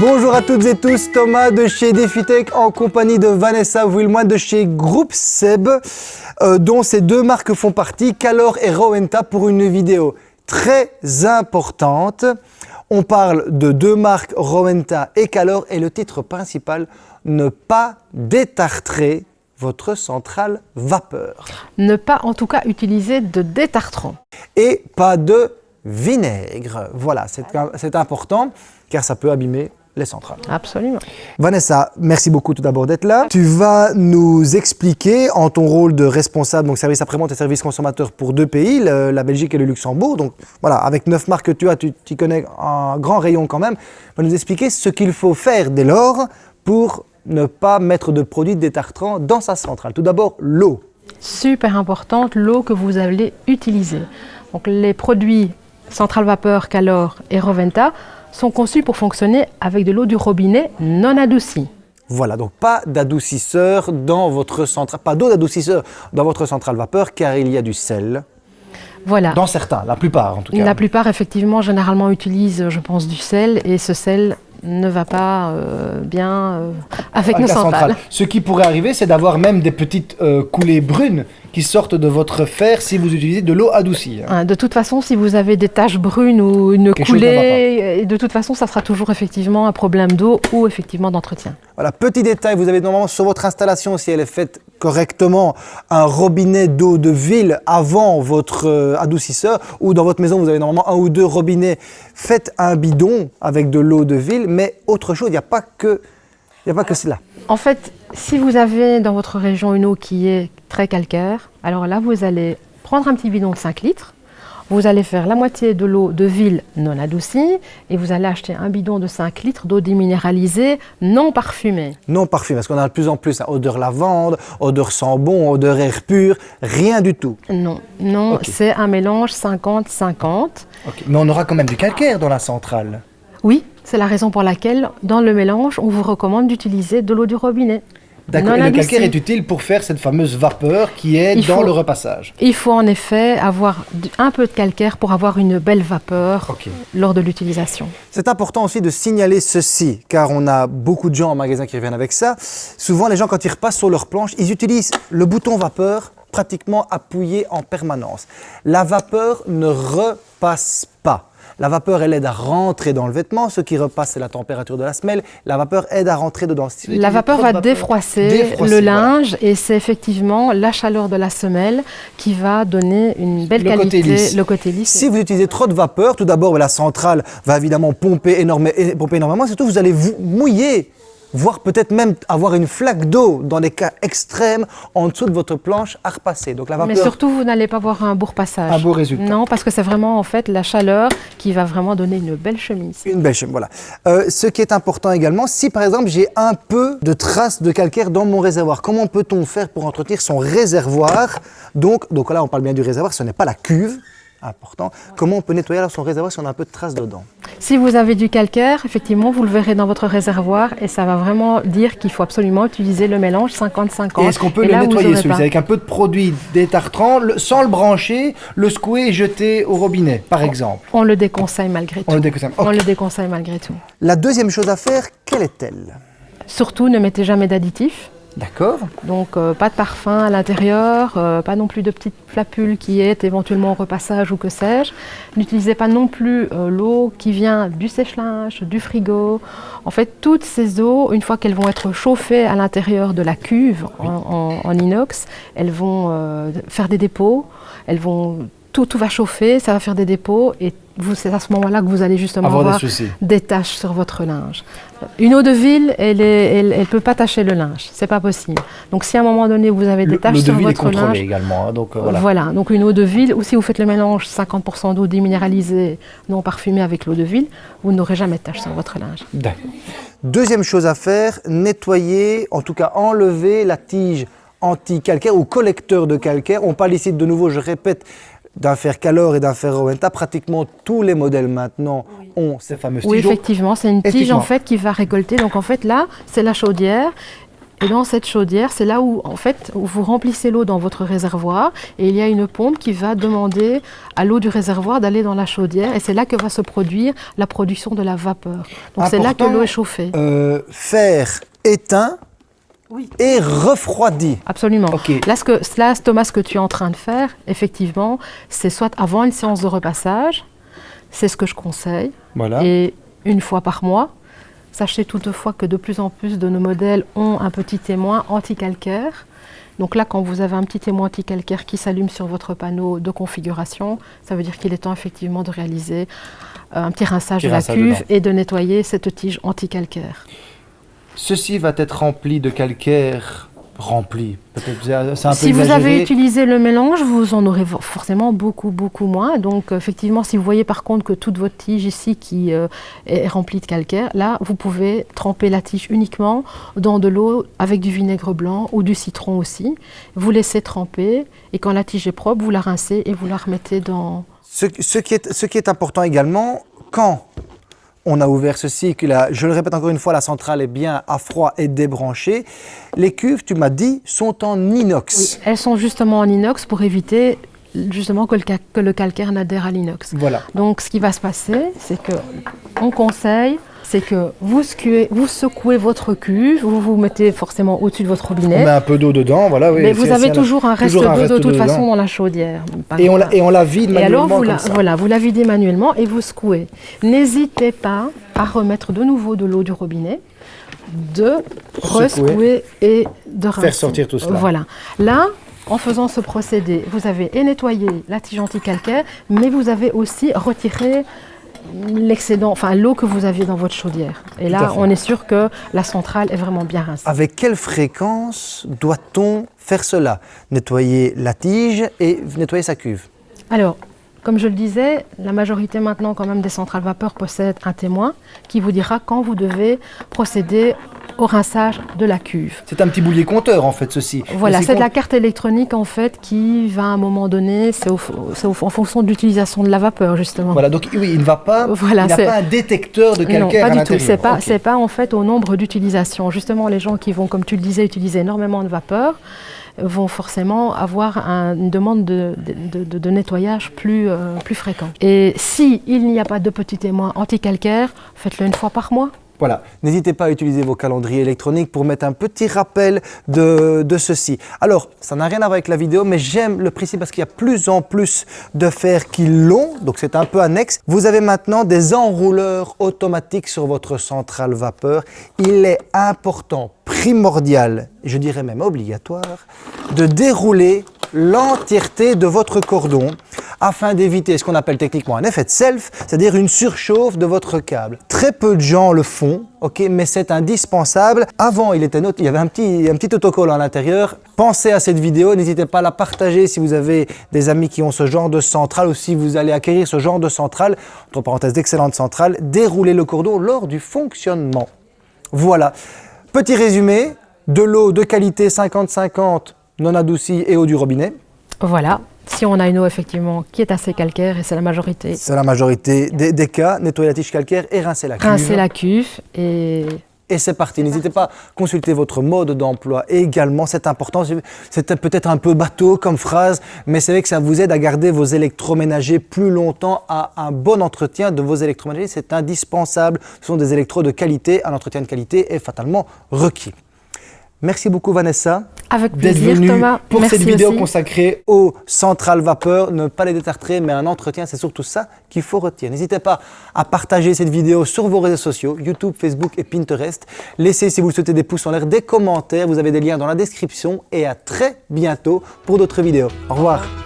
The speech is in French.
Bonjour à toutes et tous, Thomas de chez DefiTech en compagnie de Vanessa Wilmoine de chez Groupe Seb, euh, dont ces deux marques font partie, Calor et Rowenta, pour une vidéo très importante. On parle de deux marques, Rowenta et Calor, et le titre principal, ne pas détartrer votre centrale vapeur. Ne pas en tout cas utiliser de détartrant. Et pas de vinaigre. Voilà, c'est important car ça peut abîmer les centrales. Absolument. Vanessa, merci beaucoup tout d'abord d'être là. Tu vas nous expliquer en ton rôle de responsable, donc service après-vente et service consommateur pour deux pays, la Belgique et le Luxembourg. Donc voilà, avec neuf marques que tu as, tu, tu connais un grand rayon quand même. Va nous expliquer ce qu'il faut faire dès lors pour ne pas mettre de produits détartrants dans sa centrale. Tout d'abord, l'eau. Super importante, l'eau que vous allez utiliser. Donc les produits centrale vapeur, Calor et Roventa sont conçus pour fonctionner avec de l'eau du robinet non adoucie. Voilà, donc pas d'adoucisseur dans votre centrale, pas d'eau d'adoucisseur dans votre centrale vapeur car il y a du sel. Voilà. Dans certains, la plupart en tout cas. La plupart effectivement généralement utilisent je pense du sel et ce sel ne va pas euh, bien euh, avec, nos centrales. Ce qui pourrait arriver, c'est d'avoir même des petites euh, coulées brunes qui sortent de votre fer si vous utilisez de l'eau adoucie. Hein. Ah, de toute façon, si vous avez des taches brunes ou une coulée, de toute façon, ça sera toujours effectivement un problème d'eau ou effectivement d'entretien. Voilà, petit détail, vous avez normalement sur votre installation, si elle est faite correctement, un robinet d'eau de ville avant votre adoucisseur ou dans votre maison, vous avez normalement un ou deux robinets. Faites un bidon avec de l'eau de ville mais autre chose, il n'y a pas que, a pas que cela. En fait, si vous avez dans votre région une eau qui est très calcaire, alors là, vous allez prendre un petit bidon de 5 litres, vous allez faire la moitié de l'eau de ville non adoucie et vous allez acheter un bidon de 5 litres d'eau déminéralisée non parfumée. Non parfumée, parce qu'on a de plus en plus hein, odeur lavande, odeur bon, odeur air pur, rien du tout. Non, non, c'est un mélange 50-50. Mais on aura quand même du calcaire dans la centrale. Oui, c'est la raison pour laquelle, dans le mélange, on vous recommande d'utiliser de l'eau du robinet. D'accord, le calcaire est utile pour faire cette fameuse vapeur qui est dans le repassage Il faut en effet avoir un peu de calcaire pour avoir une belle vapeur lors de l'utilisation. C'est important aussi de signaler ceci, car on a beaucoup de gens en magasin qui reviennent avec ça. Souvent, les gens, quand ils repassent sur leur planche, ils utilisent le bouton vapeur pratiquement appuyé en permanence. La vapeur ne repasse pas. La vapeur, elle aide à rentrer dans le vêtement. Ce qui repasse, c'est la température de la semelle. La vapeur aide à rentrer dedans. la vapeur va défroisser, le linge et c'est effectivement la chaleur de la semelle qui va donner une belle qualité, le côté lisse. Si vous utilisez trop de vapeur, tout d'abord, la centrale va évidemment pomper, énormément, pomper énormément. Surtout, vous allez vous mouiller voire peut-être même avoir une flaque d'eau dans des cas extrêmes en dessous de votre planche à repasser. Donc la vapeur... Mais surtout, vous n'allez pas avoir un beau repassage. Un beau résultat. Non, parce que c'est vraiment en fait la chaleur qui va vraiment donner une belle chemise. Une belle chemise, voilà. Euh, ce qui est important également, si par exemple j'ai un peu de traces de calcaire dans mon réservoir, comment peut-on faire pour entretenir son réservoir? Donc, donc là, on parle bien du réservoir, ce n'est pas la cuve, important. Comment on peut nettoyer son réservoir si on a un peu de traces dedans Si vous avez du calcaire, effectivement, vous le verrez dans votre réservoir et ça va vraiment dire qu'il faut absolument utiliser le mélange 50-50. Est-ce qu'on peut le nettoyer celui avec un peu de produit détartrant, sans le brancher, le secouer et jeter au robinet, par exemple? On le déconseille malgré tout. On le déconseille, on le déconseille malgré tout. La deuxième chose à faire, quelle est-elle? Surtout, ne mettez jamais d'additifs. D'accord. Donc euh, pas de parfum à l'intérieur, euh, pas non plus de petites flapules qui est éventuellement au repassage ou que sais-je. N'utilisez pas non plus euh, l'eau qui vient du sèche-linge, du frigo. En fait, toutes ces eaux, une fois qu'elles vont être chauffées à l'intérieur de la cuve en, inox, elles vont faire des dépôts, elles vont tout, tout va chauffer, ça va faire des dépôts et c'est à ce moment-là que vous allez justement avoir, des, taches sur votre linge. Une eau de ville, elle ne elle, peut pas tacher le linge, c'est pas possible. Donc si à un moment donné vous avez des taches sur votre linge, également, hein, donc euh, voilà. Donc une eau de ville, ou si vous faites le mélange 50% d'eau déminéralisée non parfumée avec l'eau de ville, vous n'aurez jamais de taches sur votre linge. Deuxième chose à faire, nettoyer, en tout cas enlever la tige anti-calcaire ou collecteur de calcaire. On parle ici de nouveau, je répète, d'un fer Calor et d'un fer Rowenta, pratiquement tous les modèles maintenant ont ces fameuses tiges. Oui, effectivement, c'est une tige en fait qui va récolter. Donc en fait là, c'est la chaudière Et dans cette chaudière, c'est là où, en fait, vous remplissez l'eau dans votre réservoir et il y a une pompe qui va demander à l'eau du réservoir d'aller dans la chaudière et c'est là que va se produire la production de la vapeur. Donc c'est là que l'eau est chauffée. Euh, faire éteint et refroidi. Absolument. Là, ce que, là, Thomas, ce que tu es en train de faire, effectivement, c'est soit avant une séance de repassage, c'est ce que je conseille, voilà. et une fois par mois, Sachez toutefois que de plus en plus de nos modèles ont un petit témoin anti-calcaire. Donc là, quand vous avez un petit témoin anti-calcaire qui s'allume sur votre panneau de configuration, ça veut dire qu'il est temps effectivement de réaliser euh, un petit rinçage de la cuve et de nettoyer cette tige anti-calcaire. Ceci va être rempli de calcaire rempli. si vous avez utilisé le mélange, vous en aurez forcément beaucoup, beaucoup moins. Donc, effectivement, si vous voyez par contre que toute votre tige ici qui euh, est remplie de calcaire, là, vous pouvez tremper la tige uniquement dans de l'eau avec du vinaigre blanc ou du citron aussi. Vous laissez tremper et quand la tige est propre, vous la rincez et vous la remettez dans... Ce, ce, qui, est, ce qui est important également, quand on a ouvert ce cycle. Je le répète encore une fois, la centrale est bien à froid et débranchée. Les cuves, tu m'as dit, sont en inox. elles sont justement en inox pour éviter justement que le, que le calcaire n'adhère à l'inox. Voilà. Donc ce qui va se passer, c'est que on conseille c'est que vous secouez, vous secouez votre cuve, vous vous mettez forcément au-dessus de votre robinet. On met un peu d'eau dedans, voilà. Oui, mais vous avez toujours un reste d'eau de toute façon dans la chaudière. Et on, la, et on, la, vide manuellement. Et alors, vous voilà, vous la videz manuellement et vous secouez. N'hésitez pas à remettre de nouveau de l'eau du robinet de resecouer et de rincer. Faire sortir tout cela. Voilà. Là, en faisant ce procédé, vous avez nettoyé la tige anti-calcaire, mais vous avez aussi retiré l'excédent, enfin l'eau que vous aviez dans votre chaudière. Et là, on est sûr que la centrale est vraiment bien rincée. Avec quelle fréquence doit-on faire cela? Nettoyer la tige et nettoyer sa cuve? Alors, comme je le disais, la majorité maintenant quand même des centrales vapeur possèdent un témoin qui vous dira quand vous devez procéder au rinçage de la cuve. C'est un petit boulier compteur en fait ceci. Voilà, c'est de la carte électronique en fait qui va à un moment donné, c'est en fonction de l'utilisation de la vapeur justement. Voilà, donc oui, il ne va pas, voilà, il n'a pas un détecteur de calcaire non, pas du tout. C'est pas, pas en fait au nombre d'utilisations. Justement, les gens qui vont, comme tu le disais, utiliser énormément de vapeur vont forcément avoir une demande de, de, nettoyage plus, euh, plus fréquent. Et s'il n'y a pas de petit témoin anti-calcaire, faites-le une fois par mois. Voilà, n'hésitez pas à utiliser vos calendriers électroniques pour mettre un petit rappel de, ceci. Alors, ça n'a rien à voir avec la vidéo, mais j'aime le principe parce qu'il y a plus en plus de fer qui l'ont, donc c'est un peu annexe. Vous avez maintenant des enrouleurs automatiques sur votre centrale vapeur. Il est important, primordial, je dirais même obligatoire, de dérouler l'entièreté de votre cordon afin d'éviter ce qu'on appelle techniquement un effet de self, c'est-à-dire une surchauffe de votre câble. Très peu de gens le font, ok, mais c'est indispensable. Avant, il, était il y avait un petit, un petit autocollant à l'intérieur. Pensez à cette vidéo, n'hésitez pas à la partager si vous avez des amis qui ont ce genre de centrale ou si vous allez acquérir ce genre de centrale, entre parenthèses d'excellente centrale, déroulez le cordon lors du fonctionnement. Voilà. Petit résumé, de l'eau de qualité 50-50 non adoucie et eau du robinet. Voilà, si on a une eau effectivement qui est assez calcaire, et c'est la majorité. C'est la majorité des, cas, nettoyer la tige calcaire et rincer la cuve. Rincer la cuve et... Et c'est parti. N'hésitez pas à consulter votre mode d'emploi également, c'est important. C'est peut-être un peu bateau comme phrase, mais c'est vrai que ça vous aide à garder vos électroménagers plus longtemps, à un bon entretien de vos électroménagers. C'est indispensable. Ce sont des électros de qualité. Un entretien de qualité est fatalement requis. Merci beaucoup Vanessa. Avec plaisir Thomas. Pour cette vidéo consacrée aux centrales vapeur, ne pas les détartrer, mais un entretien, c'est surtout ça qu'il faut retenir. N'hésitez pas à partager cette vidéo sur vos réseaux sociaux, YouTube, Facebook et Pinterest. Laissez, si vous le souhaitez, des pouces en l'air, des commentaires. Vous avez des liens dans la description et à très bientôt pour d'autres vidéos. Au revoir.